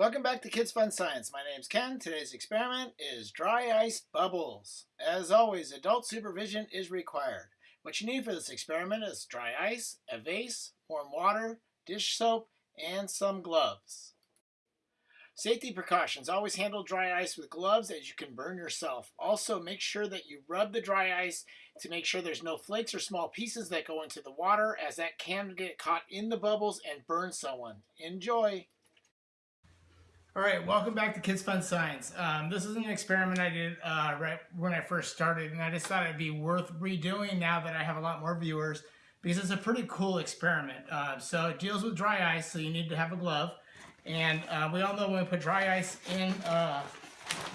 Welcome back to Kids Fun Science. My name's Ken. Today's experiment is dry ice bubbles. As always, adult supervision is required. What you need for this experiment is dry ice, a vase, warm water, dish soap, and some gloves. Safety precautions. Always handle dry ice with gloves as you can burn yourself. Also, make sure that you rub the dry ice to make sure there's no flakes or small pieces that go into the water as that can get caught in the bubbles and burn someone. Enjoy! All right, welcome back to Kids Fun Science. Um, this is an experiment I did uh, right when I first started, and I just thought it'd be worth redoing now that I have a lot more viewers because it's a pretty cool experiment. Uh, so it deals with dry ice, so you need to have a glove. And uh, we all know when we put dry ice in uh,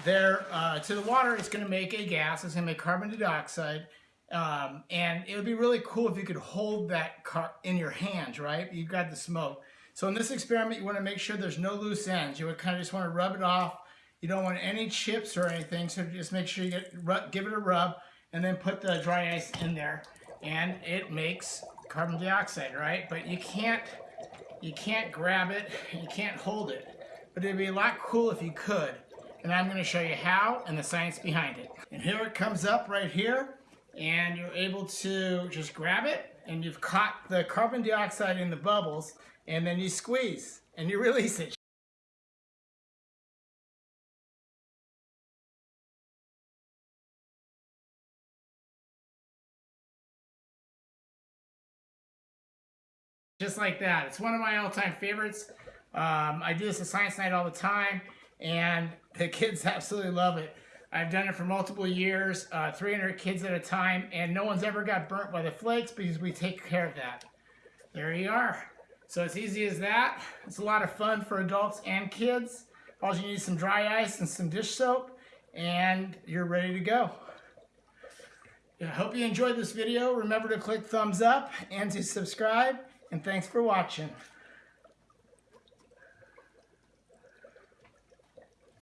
there uh, to the water, it's going to make a gas. It's going to make carbon dioxide. Um, and it would be really cool if you could hold that in your hands, right? You've got the smoke. So in this experiment, you want to make sure there's no loose ends. You would kind of just want to rub it off. You don't want any chips or anything, so just make sure you get give it a rub and then put the dry ice in there. And it makes carbon dioxide, right? But you can't you can't grab it, you can't hold it. But it'd be a lot cool if you could. And I'm going to show you how and the science behind it. And here it comes up right here. And you're able to just grab it and you've caught the carbon dioxide in the bubbles and then you squeeze and you release it. Just like that. It's one of my all-time favorites. Um, I do this at Science Night all the time, and the kids absolutely love it. I've done it for multiple years, uh, 300 kids at a time, and no one's ever got burnt by the flakes because we take care of that. There you are. So it's easy as that. It's a lot of fun for adults and kids. All you need is some dry ice and some dish soap, and you're ready to go. I hope you enjoyed this video. Remember to click thumbs up and to subscribe, and thanks for watching.